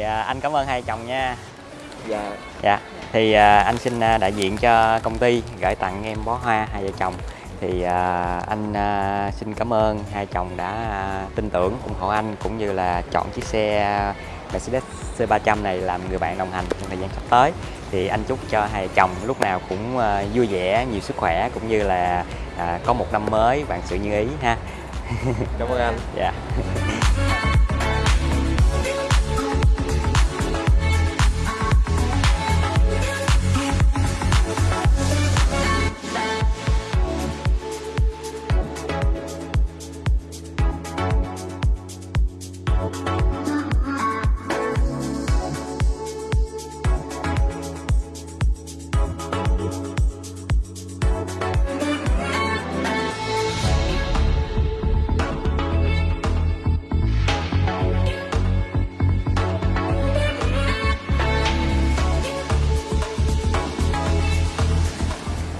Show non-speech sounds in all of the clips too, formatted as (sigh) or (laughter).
à, anh cảm ơn hai chồng nha. Dạ. Dạ. Thì à, anh xin à, đại diện cho công ty gửi tặng em bó hoa hai vợ chồng. Thì à, anh à, xin cảm ơn hai chồng đã à, tin tưởng ủng hộ anh cũng như là chọn chiếc xe Mercedes C300 này làm người bạn đồng hành trong thời gian sắp tới. Thì anh chúc cho hai chồng lúc nào cũng à, vui vẻ nhiều sức khỏe cũng như là à, có một năm mới vạn sự như ý ha. Cảm ơn anh. (laughs) Dạ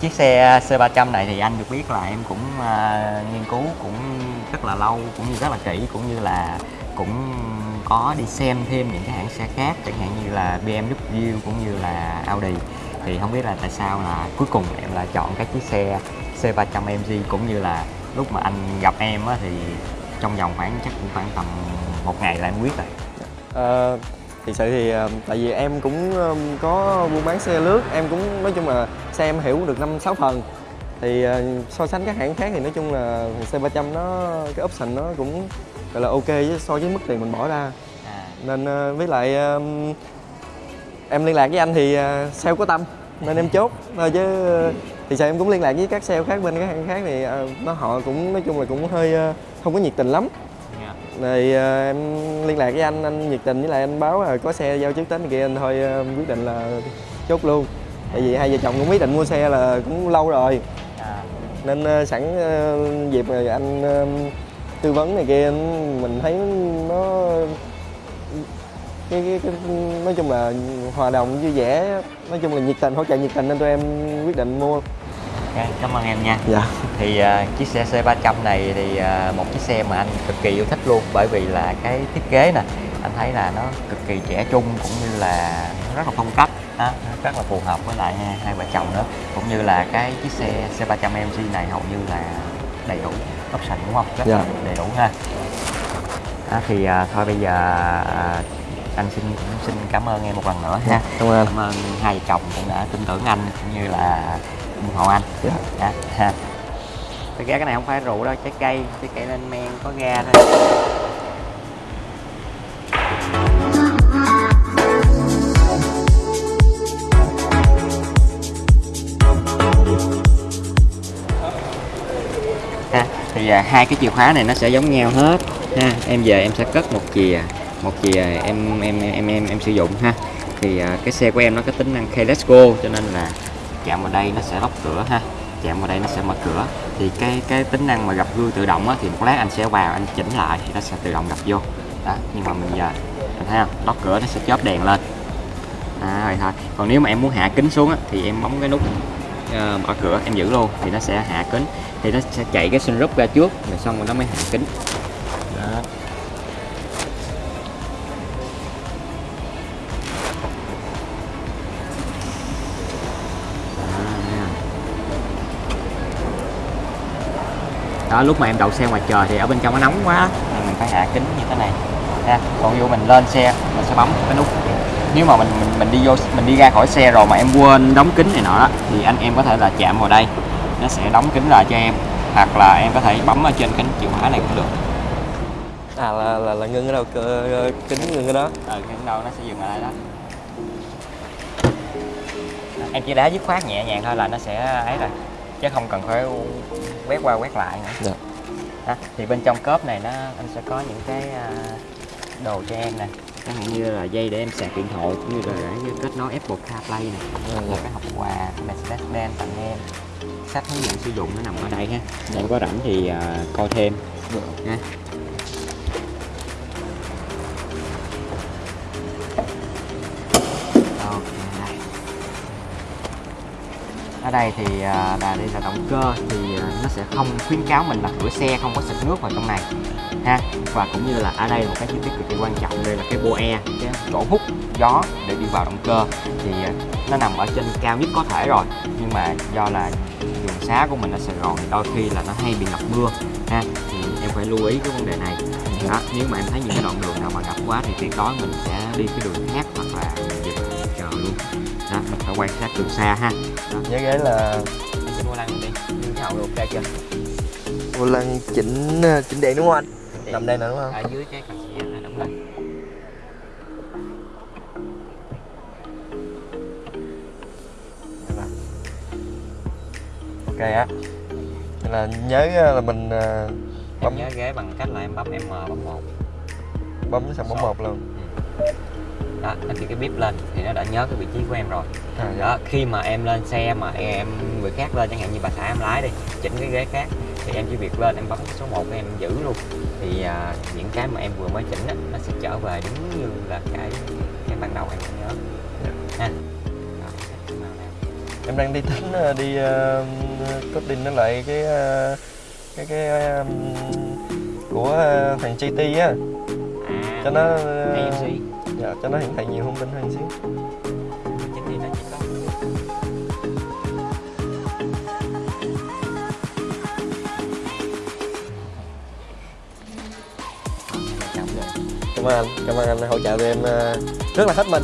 chiếc xe à, C300 này thì anh được biết là em cũng uh, nghiên cứu cũng rất là lâu cũng như rất là kỹ cũng như là cũng có đi xem thêm những cái hãng xe khác chẳng hạn như là BMW cũng như là Audi. Thì không biết là tại sao là cuối cùng em lại chọn cái chiếc xe C300 MG cũng như là lúc mà anh gặp em á, thì trong vòng khoảng chắc cũng khoảng tầm một ngày là em quyết rồi. Uh, thì sự thì ờ, tại vì em cũng ờ, có buôn bán xe lướt em cũng nói chung là xe em hiểu được năm sáu phần. Thì ờ, so sánh các hãng khác thì nói chung là C300 nó cái option nó cũng gọi là ok với so với mức tiền mình bỏ ra. À, nên với lại em liên lạc với anh thì sale có tâm nên em chốt. Thôi (laughs) chứ thì sao em cũng liên lạc với các sale khác bên các hãng khác thì nó họ cũng nói chung là cũng hơi không có nhiệt tình lắm rồi ờ, em liên lạc với anh anh nhiệt tình với lại anh báo là có xe giao trước tết này kia anh thôi ờ, quyết định là chốt luôn. Tại vì hai vợ chồng cũng quyết định mua xe là cũng lâu rồi. À, nên sẵn dịp rồi anh tư vấn này kia mình thấy nó cái, cái, cái nói chung là hòa đồng vui vẻ nói chung là nhiệt tình hỗ trợ nhiệt tình nên tụi em quyết định mua cảm ơn em nha. Dạ. Thì à, chiếc xe C300 này thì à, một chiếc xe mà anh cực kỳ yêu thích luôn bởi vì là cái thiết kế nè anh thấy là nó cực kỳ trẻ trung cũng như là rất là phong cách á, rất là phù hợp với lại hai, hai vợ chồng nữa. Cũng như là cái chiếc xe C300 MG này hầu như là đầy đủ option đúng không? Rất Dạ. là đầy đủ ha. Đó, thì à, thôi bây giờ à, anh xin cũng xin cảm ơn em một lần nữa ha. Cảm ơn cảm ơn hai vợ chồng cũng đã tin tưởng anh cũng như là ủng hộ anh Dạ. Dạ, ha. Thực ra cái này không phải rượu đâu, trái cây, trái cây lên men có ga thôi. Ha, thì à, hai cái chìa khóa này nó sẽ giống nhau hết ha. Em về em sẽ cất một chìa, một chìa em em em em em sử dụng ha. Thì à, cái xe của em nó có tính năng keyless go cho nên là chạm vào đây nó sẽ lóc cửa ha. Chạm vào đây nó sẽ mở cửa. Thì cái cái tính năng mà gặp gương tự động á, thì một lát anh sẽ vào anh chỉnh lại thì nó sẽ tự động gặp vô. Đó nhưng mà mình à, giờ anh thấy không? Lóc cửa nó sẽ chớp đèn lên. À, rồi thôi. Còn nếu mà em muốn hạ kính xuống á, thì em bấm cái nút ờ, mở cửa em giữ luôn thì nó sẽ hạ kính. Thì nó sẽ chạy cái sunroof ra trước rồi xong rồi nó mới hạ kính. Đó lúc mà em đậu xe ngoài trời thì ở bên trong nó nóng quá. Mình phải hạ kính như thế này. Ha còn dụ mình lên xe mình sẽ bấm cái nút. Nếu mà mình mình mình đi vô mình đi ra khỏi xe rồi mà em quên đóng kính này nọ đó thì anh em có thể là chạm vào đây. Nó sẽ đóng kính lại cho em. Hoặc là em có thể bấm ở trên cái chìa khóa này cũng được. À là là, là ngưng ở đâu? Kính ngưng ở đó. Ừ cái đâu nó sẽ dừng lại đó. Em chỉ đá dứt khoát nhẹ nhàng thôi là nó sẽ ấy rồi chứ không cần phải quét qua quét lại nữa. Dạ. đó. thì bên trong cốp này nó anh sẽ có những cái à, đồ cho em nè. Chẳng hạn như là dây để em sạc điện thoại cũng như là để kết nối Apple CarPlay nè. Dạ, là cái hộp quà Mercedes-Benz tặng em. Sách hướng dẫn sử dụng nó nằm ở đây ha. Em có rảnh thì à, coi thêm. Ha ở đây thì à, là đây là động cơ thì à, nó sẽ không khuyến cáo mình là rửa xe không có xịt nước vào trong này, ha? Và cũng như là ở đây một cái chi tiết cực kỳ quan trọng đây là cái boe cái chỗ hút gió để đi vào động cơ. Thì à, nó nằm ở trên cao nhất có thể rồi, nhưng mà do là đường xá của mình ở Sài Gòn thì đôi khi là nó hay bị ngập mưa, ha? Thì em phải lưu ý cái vấn đề này. Đó, nếu mà em thấy những cái đoạn đường nào mà ngập quá thì tuyệt đối mình sẽ đi cái đường khác hoặc là mình dịch quan sát từ xa ha. Nhớ ghế là sẽ mua lăng đi. Như cái hậu ok chưa? Vô lăng chỉnh ờ, chỉnh điện đúng không anh? Nằm đây nè đúng không? Ở dưới cái cà xịa này đúng rồi ok á. Là nhớ ờ, là mình em bấm nhớ ghế bằng cách là em bấm M bấm một. Bấm xong bấm một luôn đó nó khi cái bíp lên thì nó đã nhớ cái vị trí của em rồi. À, dạ. đó khi mà em lên xe mà em người khác lên chẳng hạn như bà xã em lái đi chỉnh cái ghế khác thì em chỉ việc lên em bấm số 1 em giữ luôn. Thì à, những cái mà em vừa mới chỉnh á, nó sẽ trở về đúng như là cái cái ban đầu em đã nhớ ha. Màu nào. em đang đi tính ờ, đi uh, coding nó lại cái ờ, cái cái ờ, của ờ, thằng GT á. À, cho nó AMC dạ, cho nó hiển thị nhiều thông tin hơn xíu. Chính thì nó chỉ có cảm ơn anh cảm ơn anh hỗ trợ tụi em ờ, rất là hết mình.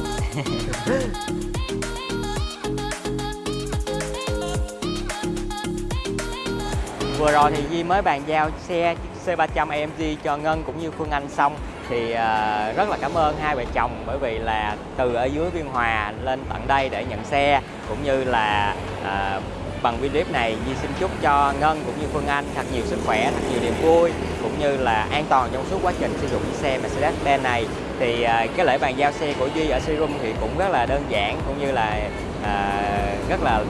Vừa rồi thì Di mới bàn giao xe C300 AMG cho Ngân cũng như Phương Anh xong thì uh, rất là cảm ơn hai vợ chồng bởi vì là từ ở dưới Biên Hòa lên tận đây để nhận xe cũng như là uh, bằng video clip này. Di xin chúc cho Ngân cũng như Phương Anh thật nhiều sức khỏe, thật nhiều niềm vui cũng như là an toàn trong suốt quá trình sử dụng chiếc xe Mercedes-Benz này. Thì uh, cái lễ bàn giao xe của Duy ở showroom thì cũng rất là đơn giản cũng như là uh, rất là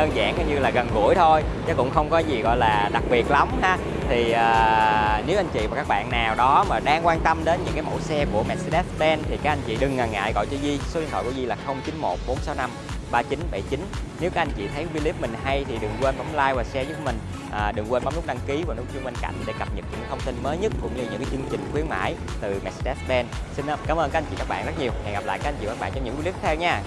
đơn giản như là gần gũi thôi chứ cũng không có gì gọi là đặc biệt lắm ha. Thì à, nếu anh chị và các bạn nào đó mà đang quan tâm đến những cái mẫu xe của Mercedes-Benz thì các anh chị đừng ngần ngại gọi cho Di số điện thoại của Di là 091 465 3979 nếu các anh chị thấy video clip mình hay thì đừng quên bấm like và share giúp mình. À, đừng quên bấm nút đăng ký và nút chuông bên cạnh để cập nhật những thông tin mới nhất cũng như những cái chương trình khuyến mãi từ Mercedes-Benz. Xin cảm ơn các anh chị các bạn rất nhiều. Hẹn gặp lại các anh chị và các bạn trong những video clip tiếp theo nha.